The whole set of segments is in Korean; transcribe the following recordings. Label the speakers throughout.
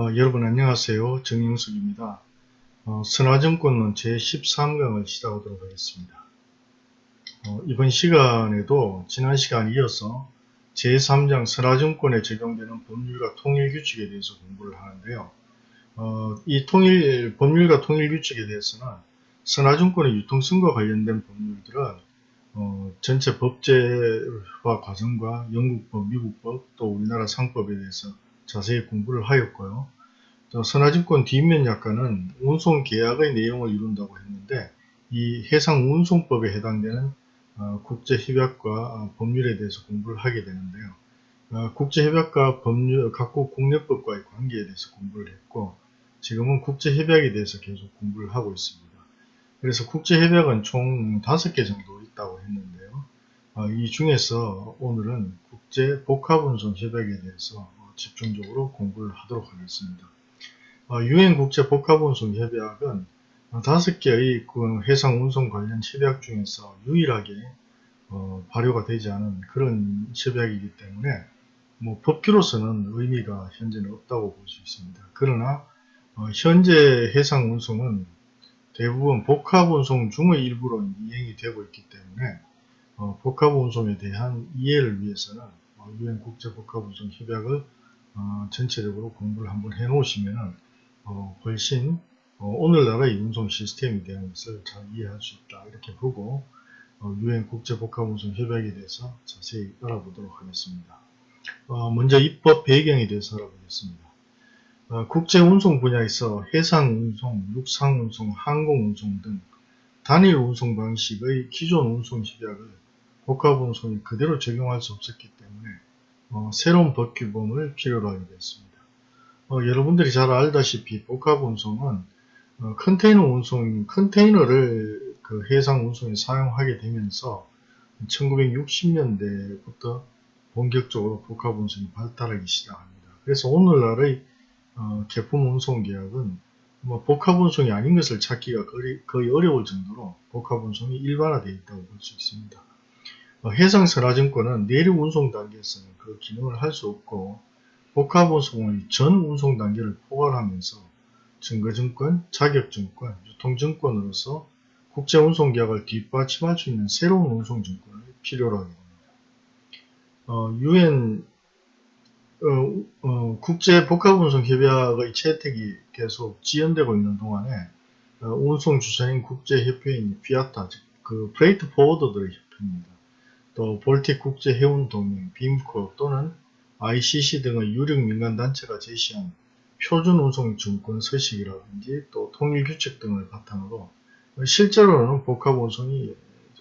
Speaker 1: 어, 여러분 안녕하세요. 정영석입니다. 어, 선화증권론 제13강을 시작하도록 하겠습니다. 어, 이번 시간에도 지난 시간 이어서 제3장 선화증권에 적용되는 법률과 통일규칙에 대해서 공부를 하는데요. 어, 이 통일, 법률과 통일규칙에 대해서는 선화증권의 유통성과 관련된 법률들은 어, 전체 법제화 과정과 영국법, 미국법, 또 우리나라 상법에 대해서 자세히 공부를 하였고요. 선화증권 뒷면 약관은 운송 계약의 내용을 이룬다고 했는데 이 해상운송법에 해당되는 어, 국제협약과 어, 법률에 대해서 공부를 하게 되는데요. 어, 국제협약과 법률, 각국 국내법과의 관계에 대해서 공부를 했고 지금은 국제협약에 대해서 계속 공부를 하고 있습니다. 그래서 국제협약은 총 5개 정도 있다고 했는데요. 이 중에서 오늘은 국제복합운송협약에 대해서 집중적으로 공부를 하도록 하겠습니다. 유엔 국제 복합운송 협약은 다섯 개의 그 해상 운송 관련 협약 중에서 유일하게 어, 발효가 되지 않은 그런 협약이기 때문에 뭐 법규로서는 의미가 현재는 없다고 볼 수 있습니다. 그러나 어, 현재 해상 운송은 대부분 복합 운송 중의 일부로 이행이 되고 있기 때문에 어, 복합 운송에 대한 이해를 위해서는 어, 유엔 국제 복합 운송 협약을 어, 전체적으로 공부를 한번 해 놓으시면 어, 훨씬 어, 오늘날의 운송 시스템에 대한 것을 잘 이해할 수 있다 이렇게 보고 어, 유엔 국제복합운송 협약에 대해서 자세히 알아보도록 하겠습니다. 어, 먼저 입법 배경에 대해서 알아보겠습니다. 어, 국제운송 분야에서 해상운송, 육상운송, 항공운송 등 단일 운송 방식의 기존 운송 협약을 복합운송에 그대로 적용할 수 없었기 때문에 어, 새로운 법 규범을 필요로 하게 됐습니다. 어, 여러분들이 잘 알다시피 복합 운송은 어, 컨테이너 운송, 컨테이너를 그 해상 운송에 사용하게 되면서 1960년대부터 본격적으로 복합 운송이 발달하기 시작합니다. 그래서 오늘날의 어, 개품 운송 계약은 뭐 복합 운송이 아닌 것을 찾기가 거의, 거의 어려울 정도로 복합 운송이 일반화되어 있다고 볼 수 있습니다. 어, 해상선화증권은 내륙 운송 단계에서는 그 기능을 할 수 없고 복합 운송의 전 운송 단계를 포괄하면서 증거증권, 자격증권, 유통증권으로서 국제운송계약을 뒷받침할 수 있는 새로운 운송증권을 필요로 하게 됩니다. 어, UN 어, 어, 국제복합운송협약의 채택이 계속 지연되고 있는 동안에 어, 운송주선인 국제협회인 FIATA, 즉, 그 freight forwarder들의 협회입니다. 또 볼틱 국제해운동맹, BIMCO 또는 ICC 등의 유력 민간단체가 제시한 표준운송증권 서식이라든지 또 통일규칙 등을 바탕으로 실제로는 복합운송이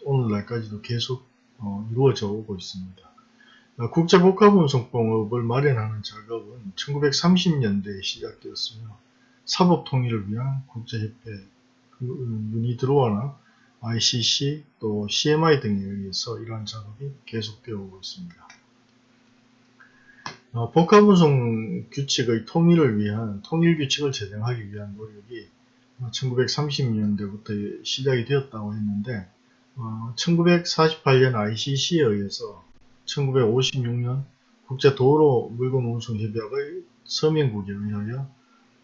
Speaker 1: 오늘날까지도 계속 어, 이루어져 오고 있습니다. 어, 국제복합운송법을 마련하는 작업은 1930년대에 시작되었으며 사법통일을 위한 국제협회, 그, 유니드로아나 ICC 또 CMI 등에 의해서 이러한 작업이 계속되어 오고 있습니다. 어, 복합 운송 규칙의 통일을 위한 통일 규칙을 제정하기 위한 노력이 1930년대부터 시작이 되었다고 했는데 어, 1948년 ICC에 의해서 1956년 국제도로 물건 운송 협약의 서명국에 의하여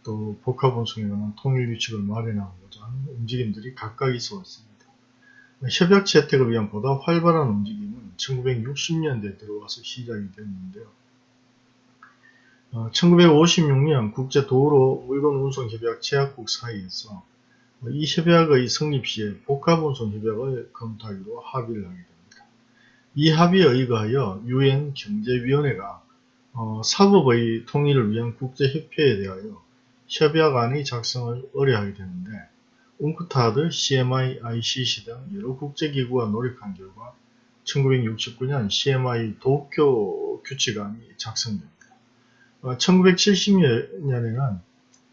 Speaker 1: 또 복합 운송에 관한 통일 규칙을 마련하고자 하는 움직임들이 각각 있어 왔습니다. 협약 채택을 위한 보다 활발한 움직임은 1960년대에 들어와서 시작이 되었는데요. 1956년 어, 국제도로 물건 운송 협약 제약국 사이에서 이 협약의 성립 시에 복합운송 협약을 검토하기로 합의를 하게 됩니다. 이 합의에 의거하여 유엔 경제위원회가 어, 사법의 통일을 위한 국제협회에 대하여 협약안의 작성을 의뢰하게 되는데 웅크타드, CMI, ICC 등 여러 국제기구가 노력한 결과 1969년 CMI 도쿄 규칙안이 작성됩니다. 1970년에는 어,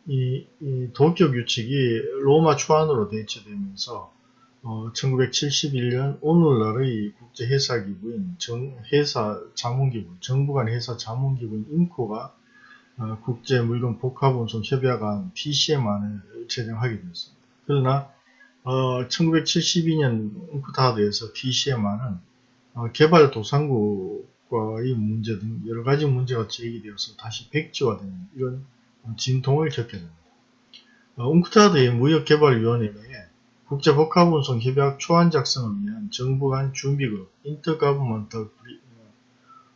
Speaker 1: 이, 이 도쿄 규칙이 로마 초안으로 대체되면서 어, 1971년 오늘날의 국제회사기구인 정, 회사 자문기구, 정부 간 회사 자문기구인 인코가 어, 국제물건 복합운송 협약안 TCM안을 제정하게 되었습니다. 그러나 어, 1972년 인쿠타드에서 TCM안은 어, 개발도상국 과의 문제 등 여러 가지 문제가 제기되어서 다시 백지화되는 이런 어, 진통을 겪게 됩니다. 어, UNCTAD의 무역개발위원회에 국제복합운송협약 초안 작성을 위한 정부 간 준비그룹 Intergovernmental Pre,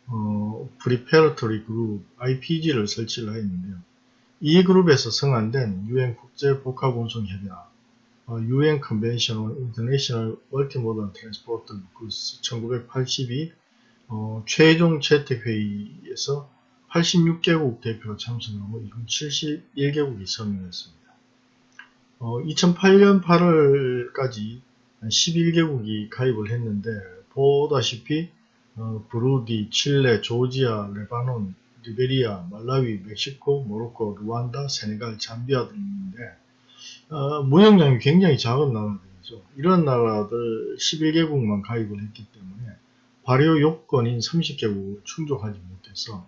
Speaker 1: 어, Preparatory Group IPG를 설치를 하였는데요. 이 그룹에서 성안된 UN 국제복합운송협약 어, UN Convention on International Multimodal Transport 1982 어, 최종 채택회의에서 86개국 대표가 참석하고 이건 71개국이 서명했습니다. 어, 2008년 8월까지 11개국이 가입을 했는데 보다시피 어, 브루디, 칠레, 조지아, 레바논, 리베리아, 말라위, 멕시코, 모로코, 루안다, 세네갈, 잠비아 등인데 어, 무역량이 굉장히 작은 나라들이죠. 이런 나라들 11개국만 가입을 했기 때문에 발효 요건인 30개국을 충족하지 못해서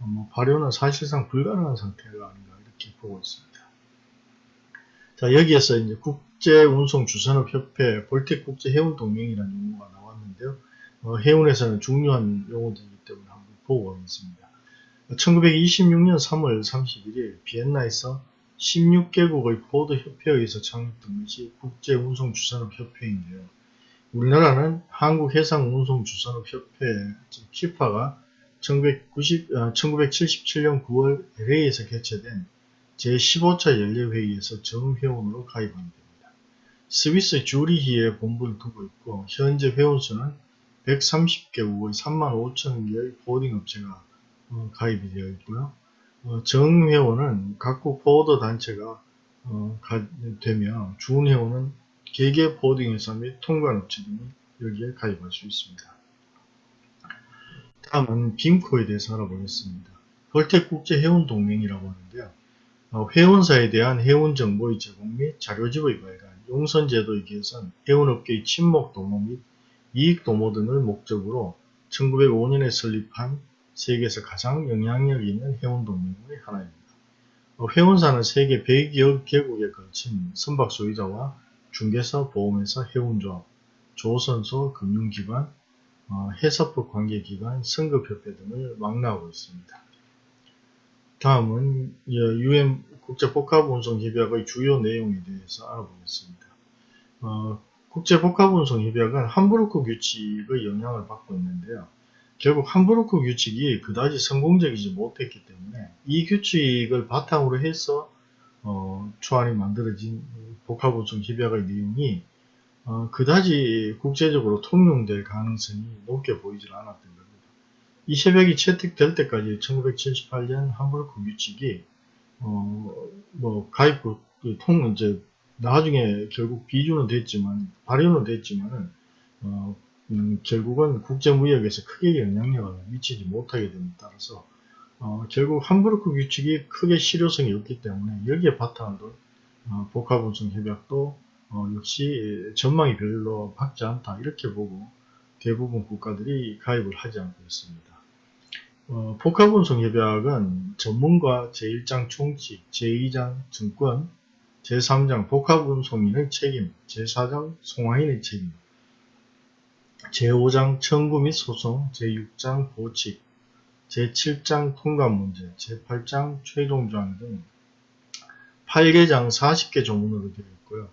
Speaker 1: 어, 뭐 발효는 사실상 불가능한 상태가 아닌가 이렇게 보고 있습니다. 자 여기에서 이제 국제운송주산업협회 볼틱국제해운동맹이라는 용어가 나왔는데요. 어, 해운에서는 중요한 용어들이기 때문에 한번 보고 가겠습니다. 1926년 3월 31일 비엔나에서 16개국의 보드협회에 의해서 창립된 것이 국제운송주산업협회인데요. 우리나라는 한국해상운송주산업협회 키파가 1990, 1977년 9월 LA에서 개최된 제15차 연례회의에서 정회원으로 가입하게 됩니다. 스위스 주리히에 본부를 두고 있고 현재 회원수는 130개국의 3만 5천 개의 보딩업체가 어, 가입이 되어 있고요. 어, 정회원은 각국 보더 단체가 어, 되며 준회원은 개개 보딩회사 및 통관업체 등이 여기에 가입할 수 있습니다. 다음은 빔코에 대해서 알아보겠습니다. 벌텍국제해운동맹이라고 하는데요. 어, 회원사에 대한 해운 정보의 제공 및 자료집의 발간, 용선제도의 개선, 해운업계의 침목 도모 및 이익 도모 등을 목적으로 1905년에 설립한 세계에서 가장 영향력 있는 해운동맹의 하나입니다. 어, 회원사는 세계 100여 개국에 걸친 선박 소유자와 중개사, 보험회사, 해운조합, 조선소, 금융기관, 어, 해사법 관계기관, 성급협회 등을 망라하고 있습니다. 다음은 UN 국제복합운송협약의 주요 내용에 대해서 알아보겠습니다. 어, 국제복합운송협약은 함부르크 규칙의 영향을 받고 있는데요. 결국 함부르크 규칙이 그다지 성공적이지 못했기 때문에 이 규칙을 바탕으로 해서 어, 초안이 만들어진 복합운송협약의 내용이 어, 그다지 국제적으로 통용될 가능성이 높게 보이질 않았던 겁니다. 이 협약이 채택될 때까지 1978년 함부르크 규칙이 어, 뭐 가입국 그통 이제 나중에 결국 비준은 됐지만 발효는 됐지만은 어, 음, 결국은 국제무역에서 크게 영향력을 미치지 못하게 됨에 따라서 어, 결국 함부르크 규칙이 크게 실효성이 없기 때문에 여기에 바탕을 둔 어, 복합운송 협약도 어, 역시 전망이 별로 밝지 않다 이렇게 보고 대부분 국가들이 가입을 하지 않고 있습니다. 어, 복합운송협약은 전문가 제1장 총칙, 제2장 증권, 제3장 복합운송인의 책임, 제4장 송화인의 책임, 제5장 청구 및 소송, 제6장 보칙, 제7장 통관 문제, 제8장 최종 조항 등 8개장 40개 조문으로 되어 있고요.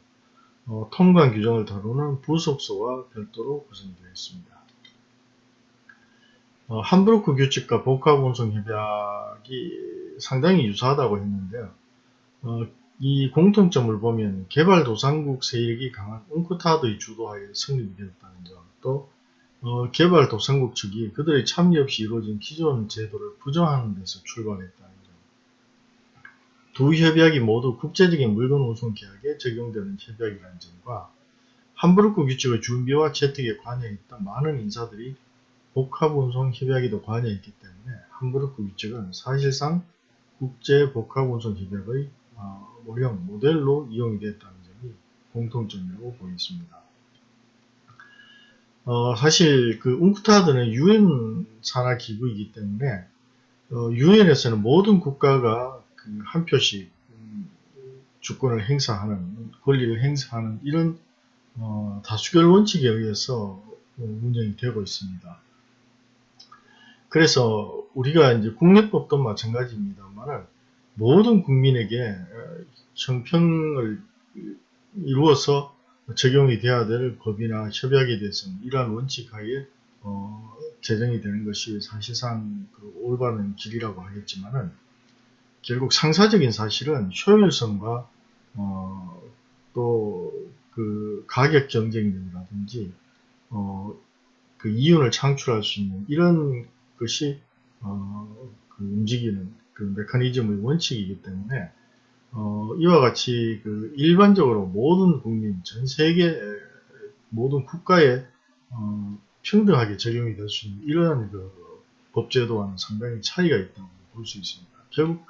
Speaker 1: 어, 통관 규정을 다루는 부속서와 별도로 구성되어 있습니다. 어, 함부르크 규칙과 복합 운송 협약이 상당히 유사하다고 했는데요. 어, 이 공통점을 보면 개발도상국 세력이 강한 웅크타드의 주도하에 성립이 되었다는 점, 또 어, 개발도상국 측이 그들의 참여 없이 이루어진 기존 제도를 부정하는 데서 출발했다는 점. 두 협약이 모두 국제적인 물건 운송 계약에 적용되는 협약이라는 점과 함부르크 규칙의 준비와 채택에 관여했던 많은 인사들이 복합운송 협약에도 관여했기 때문에 함부르크 규칙은 사실상 국제 복합운송 협약의 어, 모형 모델로 이용이 됐다는 점이 공통점이라고 보겠습니다. 어, 사실 그 웅크타드는 유엔 산하 기구이기 때문에 어, 유엔에서는 모든 국가가 그 한 표씩 음, 주권을 행사하는 권리를 행사하는 이런 어, 다수결 원칙에 의해서 어, 운영이 되고 있습니다. 그래서 우리가 이제 국내법도 마찬가지입니다만 모든 국민에게 어, 형평을 이루어서 적용이 돼야 될 법이나 협약에 대해서는 이러한 원칙 하에 어, 제정이 되는 것이 사실상 그 올바른 길이라고 하겠지만은 결국 상사적인 사실은 효율성과 어, 또그 가격 경쟁력이라든지 어, 그 이윤을 창출할 수 있는 이런 것이 어, 그 움직이는 그 메커니즘의 원칙이기 때문에 어, 이와 같이 그 일반적으로 모든 국민, 전 세계 모든 국가에 어, 평등하게 적용이 될 수 있는 이러한 그 법제도와는 상당히 차이가 있다고 볼 수 있습니다. 결국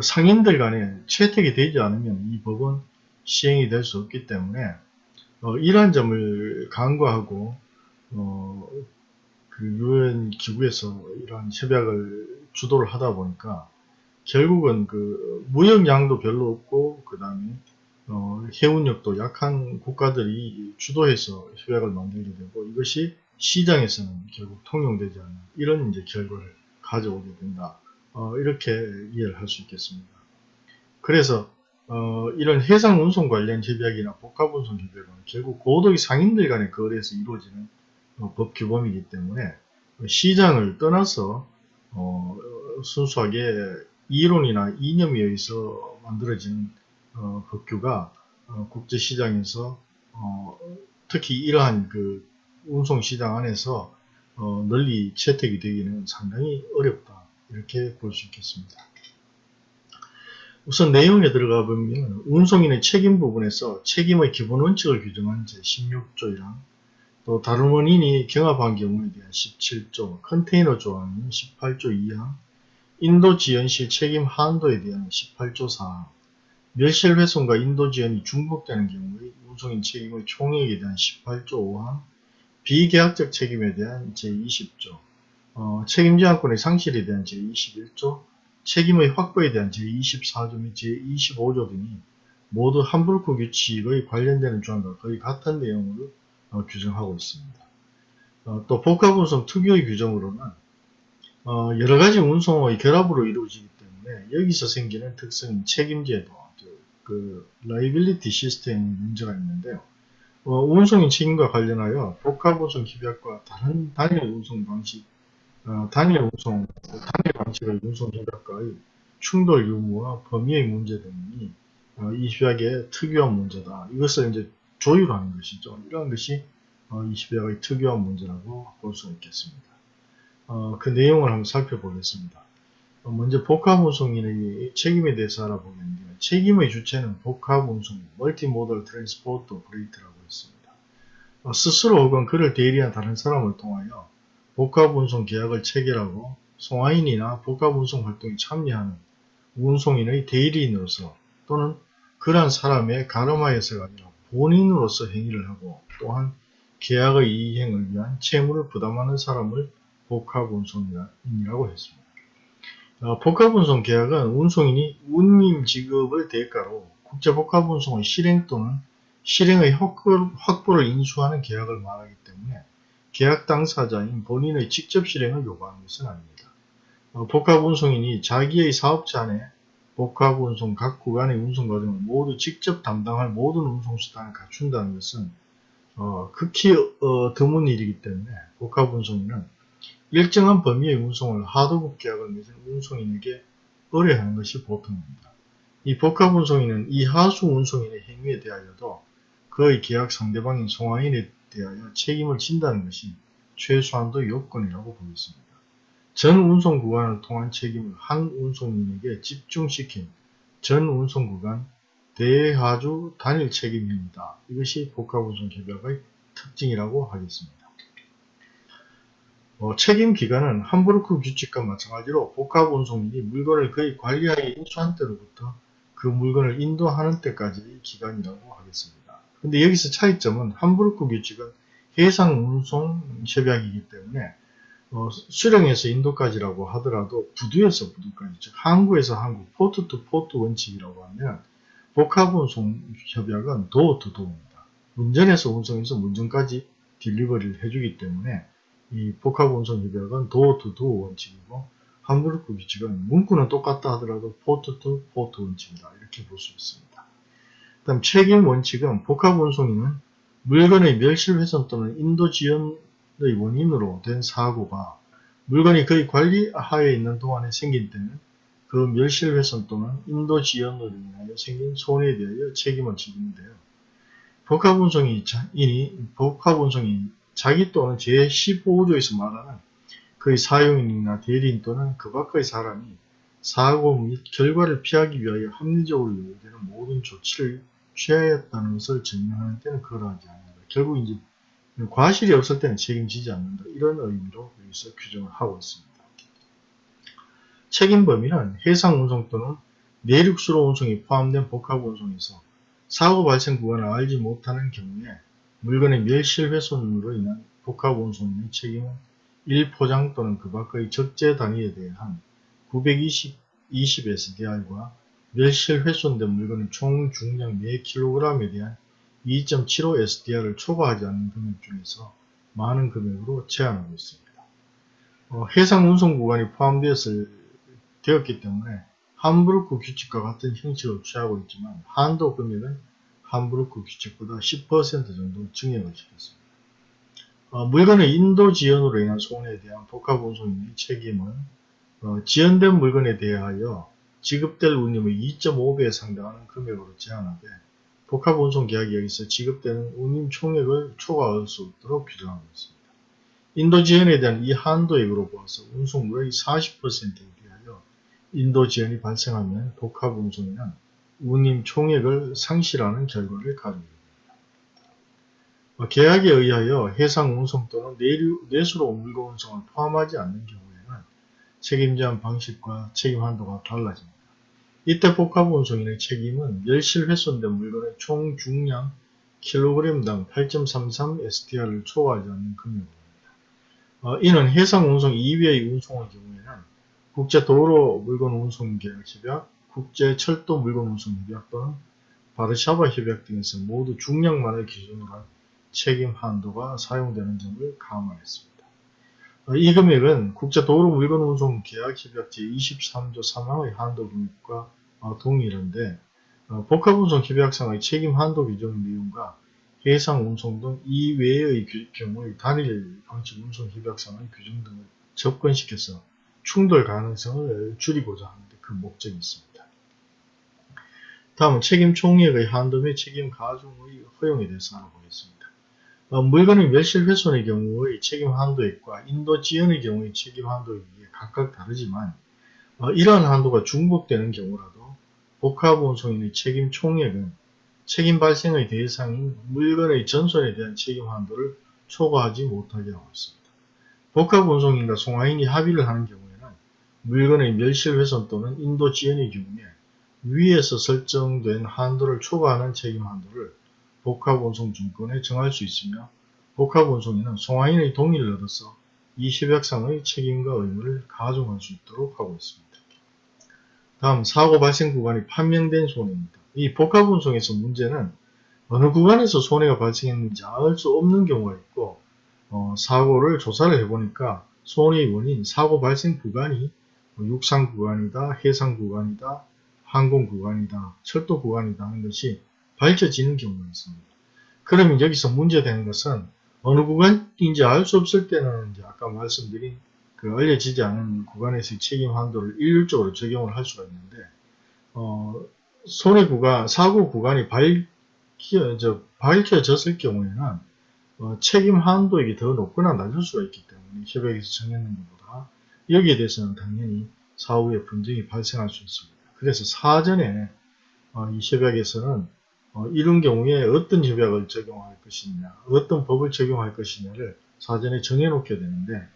Speaker 1: 상인들 간에 채택이 되지 않으면 이 법은 시행이 될 수 없기 때문에 어, 이러한 점을 간과하고 어, 그 유엔 기구에서 이러한 협약을 주도를 하다 보니까 결국은 그 무역량도 별로 없고 그 다음에 어, 해운력도 약한 국가들이 주도해서 협약을 만들게 되고 이것이 시장에서는 결국 통용되지 않는 이런 이제 결과를 가져오게 된다. 어, 이렇게 이해를 할 수 있겠습니다. 그래서 어, 이런 해상 운송 관련 협약이나 복합 운송 협약은 결국 고도의 상인들 간의 거래에서 이루어지는 어, 법 규범이기 때문에 시장을 떠나서 어, 순수하게 이론이나 이념에 의해서 만들어진 어, 법규가 어, 국제시장에서 어, 특히 이러한 그 운송시장 안에서 어, 널리 채택이 되기는 상당히 어렵다 이렇게 볼 수 있겠습니다. 우선 내용에 들어가 보면 운송인의 책임 부분에서 책임의 기본 원칙을 규정한 제16조이랑 또 다른 원인이 경합한 경우에 대한 17조, 컨테이너 조항인 18조 2항, 인도 지연 시 책임 한도에 대한 18조 4항, 멸실 훼손과 인도 지연이 중복되는 경우의 운송인 책임의 총액에 대한 18조 5항, 비계약적 책임에 대한 제20조, 어, 책임제한권의 상실에 대한 제21조, 책임의 확보에 대한 제24조 및 제25조 등이 모두 함부르크 규칙의 관련되는 조항과 거의 같은 내용으로 어, 규정하고 있습니다. 어, 또 복합운송 특유의 규정으로는 어, 여러가지 운송의 결합으로 이루어지기 때문에 여기서 생기는 특성인 책임제도, 그 liability system 문제가 있는데요. 어, 운송인 책임과 관련하여 복합운송 협약과 다른 단일 운송 방식, 어, 단일 운송, 단일 방식의 운송 협약과의 충돌 유무와 범위의 문제 등이 어, 이 협약의 특유한 문제다. 이것을 이제 조율하는 것이죠. 이러한 것이 어, 이 협약의 특유한 문제라고 볼 수 있겠습니다. 어, 그 내용을 한번 살펴보겠습니다. 어, 먼저 복합운송인의 책임에 대해서 알아보겠는데요. 책임의 주체는 복합운송, multimodal transport operator라고 했습니다. 어, 스스로 혹은 그를 대리한 다른 사람을 통하여 복합운송 계약을 체결하고 송화인이나 복합운송 활동에 참여하는 운송인의 대리인으로서 또는 그러한 사람의 가름하여서가 아니라 본인으로서 행위를 하고 또한 계약의 이행을 위한 채무를 부담하는 사람을 복합운송인이라고 했습니다. 어, 복합운송 계약은 운송인이 운임 지급을 대가로 국제복합운송의 실행 또는 실행의 확보를 인수하는 계약을 말하기 때문에 계약 당사자인 본인의 직접 실행을 요구하는 것은 아닙니다. 어, 복합운송인이 자기의 사업자 안에 복합운송 각 구간의 운송 과정을 모두 직접 담당할 모든 운송수단을 갖춘다는 것은 어, 극히 어, 드문 일이기 때문에 복합운송인은 일정한 범위의 운송을 하도급 계약을 맺은 운송인에게 의뢰하는 것이 보통입니다. 이 복합운송인은 이 하수 운송인의 행위에 대하여도 그의 계약 상대방인 송화인에 대하여 책임을 진다는 것이 최소한도 요건이라고 보겠습니다. 전 운송 구간을 통한 책임을 한 운송인에게 집중시킨 전 운송 구간 대하주 단일 책임입니다. 이것이 복합운송 협약의 특징이라고 하겠습니다. 어, 책임 기간은 함부르크 규칙과 마찬가지로 복합운송인이 물건을 그의 관리하에 인수한 때로부터 그 물건을 인도하는 때까지의 기간이라고 하겠습니다. 근데 여기서 차이점은 함부르크 규칙은 해상 운송 협약이기 때문에 어, 수령에서 인도까지라고 하더라도 부두에서 부두까지 즉 항구에서 항구 port to port 원칙이라고 하면 복합 운송 협약은 도어 투 도어입니다. 문전에서 운송에서 문전까지 delivery를 해주기 때문에 이 복합 운송 협약은 도어 투 도어 원칙이고 함부르크 규칙은 문구는 똑같다 하더라도 port to port 원칙이다. 이렇게 볼 수 있습니다. 다음 책임 원칙은 복합 운송인은 물건의 멸실훼손 또는 인도 지연의 원인으로 된 사고가 물건이 그의 관리 하에 있는 동안에 생긴 때는 그 멸실훼손 또는 인도 지연으로 인하여 생긴 손해에 대하여 책임을 지는데요. 복합운송인이 복합운송이 자기 또는 제15조에서 말하는 그의 사용인이나 대리인 또는 그 밖의 사람이 사고 및 결과를 피하기 위하여 합리적으로 요구되는 모든 조치를 취하였다는 것을 증명하는 때는 그러하지 않는다. 결국 이제 과실이 없을 때는 책임지지 않는다. 이런 의미로 여기서 규정을 하고 있습니다. 책임 범위는 해상 운송 또는 내륙수로 운송이 포함된 복합 운송에서 사고 발생 구간을 알지 못하는 경우에 물건의 멸실 훼손으로 인한 복합 운송의 책임은 1포장 또는 그 밖의 적재 단위에 대한 920 20SDR과 멸실 훼손된 물건의 총 중량 4kg에 대한 2.75 SDR을 초과하지 않는 금액 중에서 많은 금액으로 제한하고 있습니다. 어, 해상 운송 구간이 포함되었을, 되었기 때문에 함부르크 규칙과 같은 형식을 취하고 있지만 한도 금액은 함부르크 규칙보다 10% 정도 증액을 시켰습니다. 어, 물건의 인도 지연으로 인한 손해에 대한 복합 운송인의 책임은 어, 지연된 물건에 대하여 지급될 운임의 2.5배에 상당하는 금액으로 제한하되 복합운송계약이 여기서 지급되는 운임 총액을 초과할 수 없도록 규정하고 있습니다. 인도 지연에 대한 이 한도액으로 보아서 운송물의 40%에 비하여 인도 지연이 발생하면 복합운송에는 운임 총액을 상실하는 결과를 가져옵니다. 계약에 의하여 해상 운송 또는 내수로 물건 운송을 포함하지 않는 경우에는 책임제한 방식과 책임 한도가 달라집니다. 이때 복합 운송인의 책임은 멸실 훼손된 물건의 총 중량 킬로그램당 8.33 STR을 초과하지 않는 금액입니다. 어, 이는 해상 운송 이외의 운송의 경우에는 국제 도로 물건 운송 계약 협약, 국제 철도 물건 운송 협약 또는 바르샤바 협약 등에서 모두 중량만을 기준으로 한 책임 한도가 사용되는 점을 감안했습니다. 어, 이 금액은 국제도로 물건 운송 계약 협약 제23조 3항의 한도 금액과 어, 동일한데 어, 복합운송 협약상의 책임 한도 규정 내용과 해상 운송 등 이외의 경우의 단일 방식 운송 협약상의 규정 등을 접근시켜서 충돌 가능성을 줄이고자 하는데 그 목적이 있습니다. 다음은 책임 총액의 한도 및 책임 가중의 허용에 대해서 알아보겠습니다. 어, 물건의 멸실 훼손의 경우의 책임 한도액과 인도 지연의 경우의 책임 한도액이 각각 다르지만 어, 이러한 한도가 중복되는 경우라도 복합운송인의 책임 총액은 책임 발생의 대상인 물건의 전손에 대한 책임 한도를 초과하지 못하게 하고 있습니다. 복합운송인과 송화인이 합의를 하는 경우에는 물건의 멸실훼손 또는 인도 지연의 경우에 위에서 설정된 한도를 초과하는 책임 한도를 복합운송증권에 정할 수 있으며 복합운송인은 송화인의 동의를 얻어서 이 협약상의 책임과 의무를 가중할 수 있도록 하고 있습니다. 다음 사고 발생 구간이 판명된 손해입니다. 이 복합운송에서 문제는 어느 구간에서 손해가 발생했는지 알 수 없는 경우가 있고 어, 사고를 조사를 해보니까 손해의 원인, 사고 발생 구간이 뭐 육상 구간이다, 해상 구간이다, 항공 구간이다, 철도 구간이다 하는 것이 밝혀지는 경우가 있습니다. 그러면 여기서 문제되는 것은 어느 구간인지 알 수 없을 때는 이제 아까 말씀드린 그 알려지지 않은 구간에서의 책임 한도를 일률적으로 적용을 할 수가 있는데 어, 손해 구간, 사고 구간이 밝혀, 저, 밝혀 졌을 경우에는 어, 책임 한도액이 더 높거나 낮을 수가 있기 때문에 협약에서 정했는 것보다 여기에 대해서는 당연히 사후에 분쟁이 발생할 수 있습니다. 그래서 사전에 어, 이 협약에서는 어, 이런 경우에 어떤 협약을 적용할 것이냐, 어떤 법을 적용할 것이냐를 사전에 정해놓게 되는데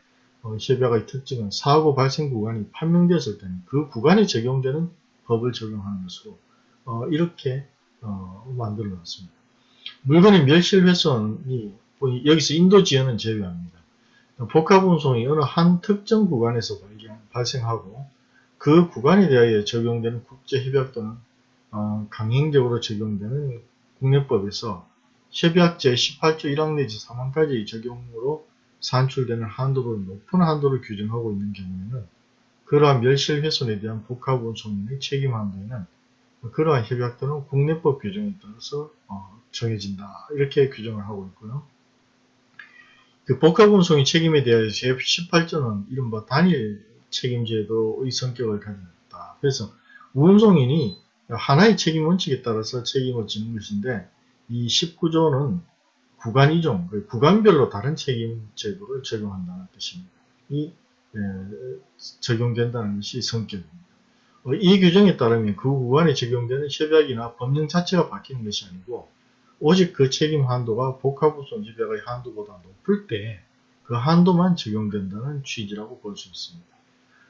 Speaker 1: 어, 협약의 특징은 사고 발생 구간이 판명되었을 때는 그 구간에 적용되는 법을 적용하는 것으로 어, 이렇게 어, 만들어 놨습니다. 물건의 멸실 훼손이 여기서 인도 지연은 제외합니다. 복합운송이 어느 한 특정 구간에서 발생하고 그 구간에 대하여 적용되는 국제협약 또는 어, 강행적으로 적용되는 국내법에서 협약 제18조 1항 내지 3항까지 적용으로 산출되는 한도를 높은 한도를 규정하고 있는 경우에는 그러한 멸실 훼손에 대한 복합운송인의 책임 한도에는 그러한 협약들은 국내법 규정에 따라서 어, 정해진다. 이렇게 규정을 하고 있고요. 그 복합운송의 책임에 대하여 제18조는 이른바 단일 책임제도의 성격을 있다. 그래서 운송인이 하나의 책임 원칙에 따라서 책임을 지는 것인데 이 19조는 구간 이종, 그 구간별로 다른 책임 제도를 적용한다는 뜻입니다. 이 에, 적용된다는 것이 성격입니다. 어, 이 규정에 따르면 그 구간에 적용되는 협약이나 법령 자체가 바뀌는 것이 아니고 오직 그 책임 한도가 복합우선 협약의 한도보다 높을 때 그 한도만 적용된다는 취지라고 볼 수 있습니다.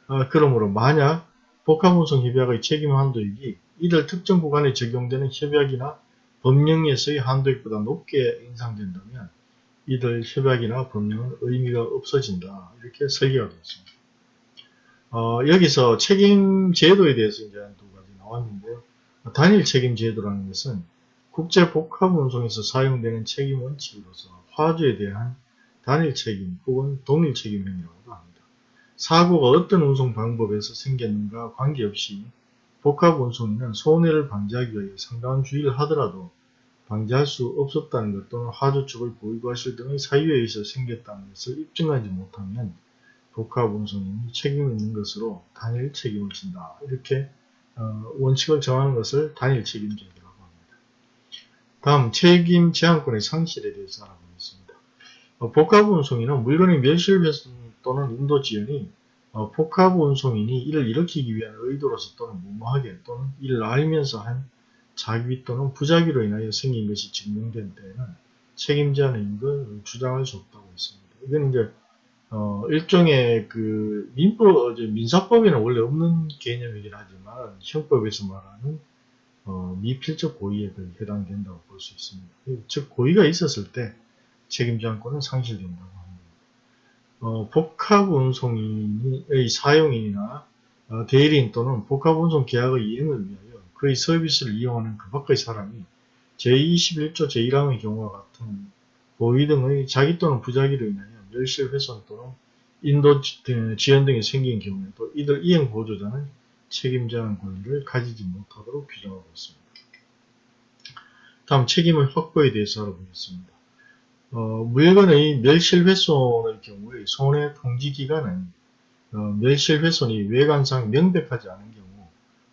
Speaker 1: 어, 그러므로 만약 복합운송 협약의 책임 한도액이 이들 특정 구간에 적용되는 협약이나 법령에서의 한도액보다 높게 인상된다면 이들 협약이나 법령은 의미가 없어진다. 이렇게 설계가 되어 있습니다. 어, 여기서 책임 제도에 대해서 이제 두 가지 나왔는데요. 단일 책임 제도라는 것은 국제 복합 운송에서 사용되는 책임 원칙으로서 화주에 대한 단일 책임 혹은 동일 책임행위라고도 합니다. 사고가 어떤 운송 방법에서 생겼는가 관계없이 복합 운송인은 손해를 방지하기 위해 상당한 주의를 하더라도 방지할 수 없었다는 것 또는 화주 측을 보이고하실 등의 사유에 의해서 생겼다는 것을 입증하지 못하면 복합 운송인이 책임 있는 것으로 단일 책임을 진다. 이렇게 어, 원칙을 정하는 것을 단일 책임제 다음 책임 제한권의 상실에 대해서 알아보겠습니다. 어, 복합운송인은 물건의 멸실훼손 또는 인도 지연이 어, 복합 운송인이 이를 일으키기 위한 의도로서 또는 무모하게 또는 이를 알면서 한 자기 또는 부작위로 인하여 생긴 것이 증명된 때에는 책임자는 이걸 주장할 수 없다고 했습니다. 이건 이제 어, 일종의 그 민법, 민사법에는 원래 없는 개념이긴 하지만 형법에서 말하는 어, 미필적 고의에 해당된다고 볼 수 있습니다. 즉 고의가 있었을 때 책임자권은 상실된다고 합니다. 어, 복합운송인의 사용인이나 어, 대리인 또는 복합운송 계약의 이행을 위하여 그의 서비스를 이용하는 그 밖의 사람이 제21조 제1항의 경우와 같은 고의 등의 자기 또는 부작위로 인하여 멸실훼손 또는 인도 지연 등이 생긴 경우에도 이들 이행 보조자는 책임자한 권리를 가지지 못하도록 규정하고 있습니다. 다음 책임의 확보에 대해서 알아보겠습니다. 어, 물건의 멸실훼손의 경우에 손해 통지 기간은 어, 멸실훼손이 외관상 명백하지 않은 경우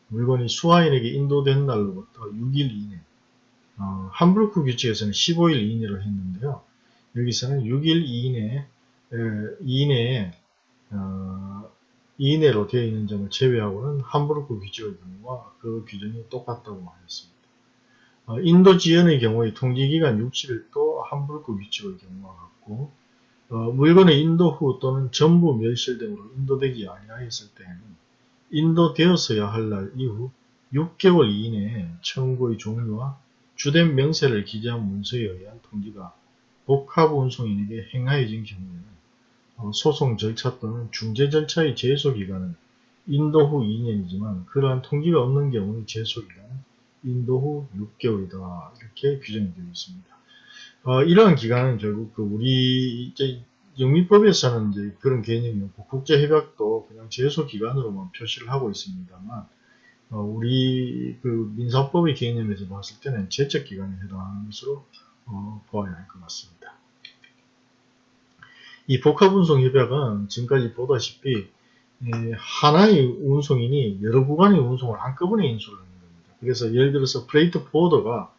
Speaker 1: 물건이 수화인에게 인도된 날로부터 6일 이내 어, 함부르크 규칙에서는 15일 이내로 했는데요. 여기서는 6일 이내, 에, 이내에 어, 이내로 되어 있는 점을 제외하고는 함부르크 규칙의 경우와 그 규정이 똑같다고 하였습니다. 어, 인도 지연의 경우에 통지기간 60일도 함부르크 규칙의 경우와 같고 어, 물건의 인도 후 또는 전부 멸실 등으로 인도되지 아니하였을 때에는 인도되었어야 할 날 이후 6개월 이내에 청구의 종류와 주된 명세를 기재한 문서에 의한 통지가 복합운송인에게 행하여진 경우에는 어, 소송 절차 또는 중재 절차의 제소기간은 인도 후 2년이지만 그러한 통지가 없는 경우의 제소기간은 인도 후 6개월이다. 이렇게 규정이 되어 있습니다. 어, 이러한 기간은 결국 그 우리 이제 영미법에서는 이제 그런 개념이 없고 국제협약도 그냥 제소기간으로만 표시를 하고 있습니다만 어, 우리 그 민사법의 개념에서 봤을 때는 제적기간에 해당하는 것으로 어, 보아야 할 것 같습니다. 이 복합운송 협약은 지금까지 보다시피 하나의 운송인이 여러 구간의 운송을 한꺼번에 인수를 겁니다. 그래서 예를 들어서 freight forwarder가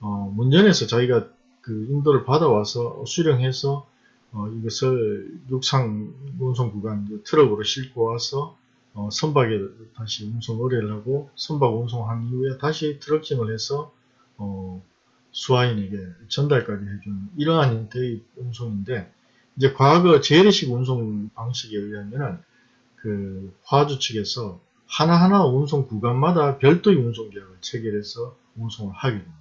Speaker 1: 어, 문전에서 자기가 그 인도를 받아와서 수령해서 어, 이것을 육상 운송 구간 트럭으로 싣고 와서 어, 선박에 다시 운송 의뢰를 하고 선박 운송한 이후에 다시 트럭짐을 해서 어, 수화인에게 전달까지 해주는 이러한 형태의 운송인데 이제 과거 재래식 운송 방식에 의하면은 그 화주 측에서 하나하나 운송 구간마다 별도의 운송 계약을 체결해서 운송을 하게 됩니다.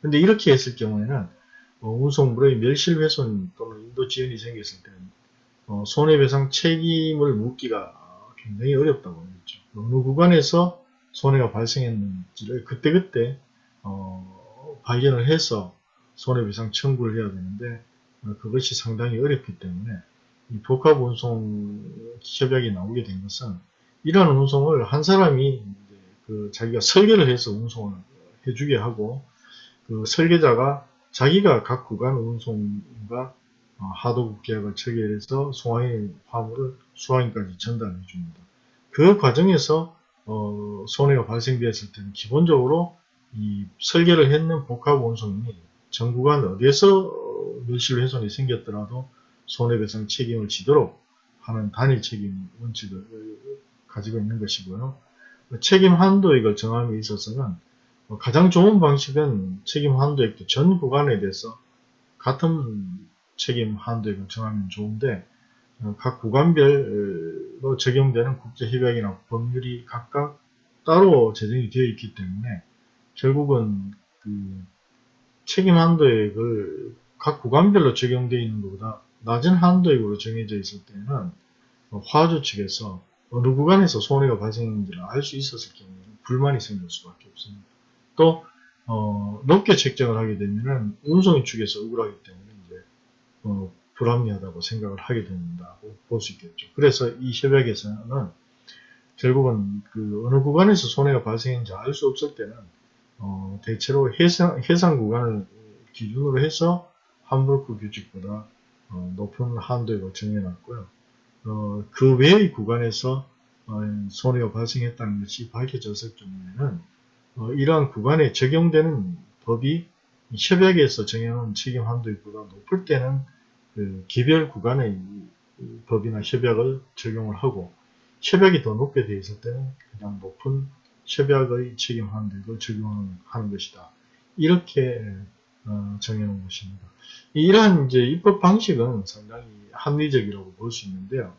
Speaker 1: 근데 이렇게 했을 경우에는 어, 운송물의 멸실훼손 또는 인도 지연이 생겼을 때는 어, 손해배상 책임을 묻기가 굉장히 어렵다고 했죠. 어느 구간에서 손해가 발생했는지를 그때그때 어, 발견을 해서 손해배상 청구를 해야 되는데 어, 그것이 상당히 어렵기 때문에 이 복합운송 협약이 나오게 된 것은 이러한 운송을 한 사람이 그 자기가 설계를 해서 운송을 해주게 하고 그 설계자가 자기가 각 구간 운송과 어, 하도급 계약을 체결해서 송화인 화물을 수화인까지 전달해 줍니다. 그 과정에서 어, 손해가 발생되었을 때는 기본적으로 이 설계를 했는 복합 운송인이 전 구간 어디에서 밀실 훼손이 생겼더라도 손해배상 책임을 지도록 하는 단일 책임 원칙을 가지고 있는 것이고요. 책임 한도액을 정함에 있어서는 가장 좋은 방식은 책임 한도액도 전 구간에 대해서 같은 책임 한도액을 정하면 좋은데 각 구간별로 적용되는 국제협약이나 법률이 각각 따로 제정이 되어 있기 때문에 결국은 그 책임 한도액을 각 구간별로 적용되어 있는 것보다 낮은 한도액으로 정해져 있을 때는 화주 측에서 어느 구간에서 손해가 발생했는지를 알 수 있었을 경우에는 불만이 생길 수밖에 없습니다. 또 어, 높게 책정을 하게 되면은 운송인 측에서 억울하기 때문에 이제 어, 불합리하다고 생각을 하게 된다고 볼 수 있겠죠. 그래서 이 협약에서는 결국은 그 어느 구간에서 손해가 발생했는지 알 수 없을 때는 어, 대체로 해상, 해상 구간을 기준으로 해서 함부르크 규칙보다 어, 높은 한도액을 정해놨고요. 어, 그 외의 구간에서 어, 손해가 발생했다는 것이 밝혀졌을 경우에는 어, 이러한 구간에 적용되는 법이 협약에서 정해놓은 책임 한도액보다 높을 때는 그 개별 구간의 법이나 협약을 적용을 하고 협약이 더 높게 되어 있을 때는 그냥 높은 협약의 책임 한도액을 적용하는 것이다. 이렇게 어, 정해놓은 것입니다. 이러한 이제 입법 방식은 상당히 합리적이라고 볼 수 있는데요.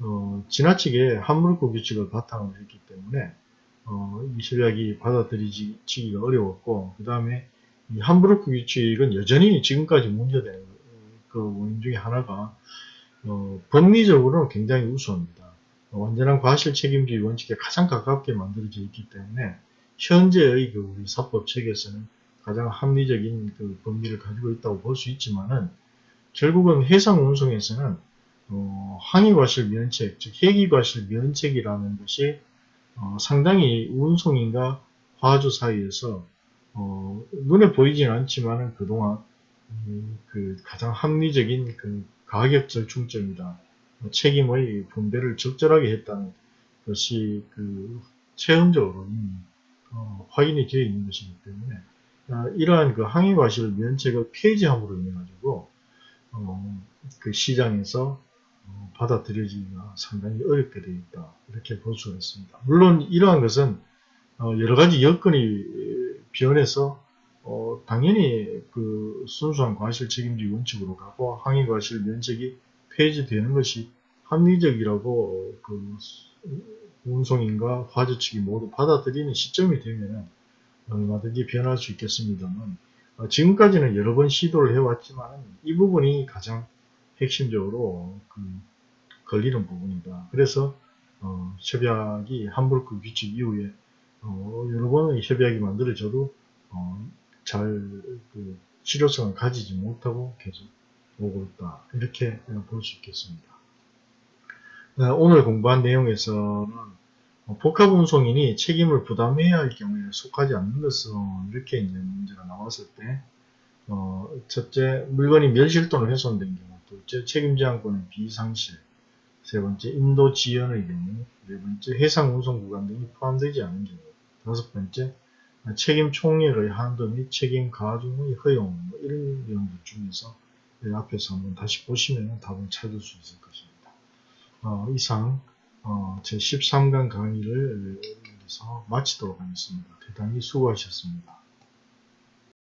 Speaker 1: 어, 지나치게 함물고 규칙을 바탕으로 했기 때문에 어, 이 협약이 받아들이기가 어려웠고 그 다음에 이 함부르크 규칙은 여전히 지금까지 문제되는 그 원인 중에 하나가 어, 법리적으로는 굉장히 우수합니다. 완전한 과실 책임주의 원칙에 가장 가깝게 만들어져 있기 때문에 현재의 그 우리 사법 체계에서는 가장 합리적인 그 법리를 가지고 있다고 볼 수 있지만은 결국은 해상 운송에서는 어, 항해과실 면책, 즉 해기과실 면책이라는 것이 어, 상당히 운송인과 화주 사이에서 어, 눈에 보이진 않지만은 그동안 음, 그 가장 합리적인 그 가격 절충점이다. 책임의 분배를 적절하게 했다는 것이 그 체험적으로 이미 어, 확인이 되어 있는 것이기 때문에 어, 이러한 그 항해과실 면책을 폐지함으로 인해 가지고 어, 그 시장에서 어, 받아들여지기가 상당히 어렵게 되어 있다. 이렇게 볼 수가 있습니다. 물론 이러한 것은 어, 여러 가지 여건이 변해서 어, 당연히 그 순수한 과실 책임주의 원칙으로 가고 항의 과실 면책이 폐지되는 것이 합리적이라고 그 운송인과 화재 측이 모두 받아들이는 시점이 되면 얼마든지 변할 수 있겠습니다만 지금까지는 여러 번 시도를 해왔지만 이 부분이 가장 핵심적으로 그 걸리는 부분이다. 그래서 어, 협약이 함부르크 규칙 이후에 어, 여러 번의 협약이 만들어져도 어, 잘그 실효성을 가지지 못하고 계속 오고 있다. 이렇게 볼 수 있겠습니다. 네, 오늘 공부한 내용에서는 복합 운송인이 책임을 부담해야 할 경우에 속하지 않는 것은 이렇게 이제 문제가 나왔을 때 어, 첫째 물건이 멸실 또는 훼손된 경우 둘째, 책임제한권의 비상실. 세 번째, 인도 지연의 경우. 네 번째, 해상 운송 구간 등이 포함되지 않은 경우. 다섯 번째, 책임 총액의 한도 및 책임 가중의 허용. 뭐 이런 내용들 중에서 앞에서 한번 다시 보시면 답을 찾을 수 있을 것입니다. 어, 이상 어, 제 13강 강의를 여기서 마치도록 하겠습니다. 대단히 수고하셨습니다.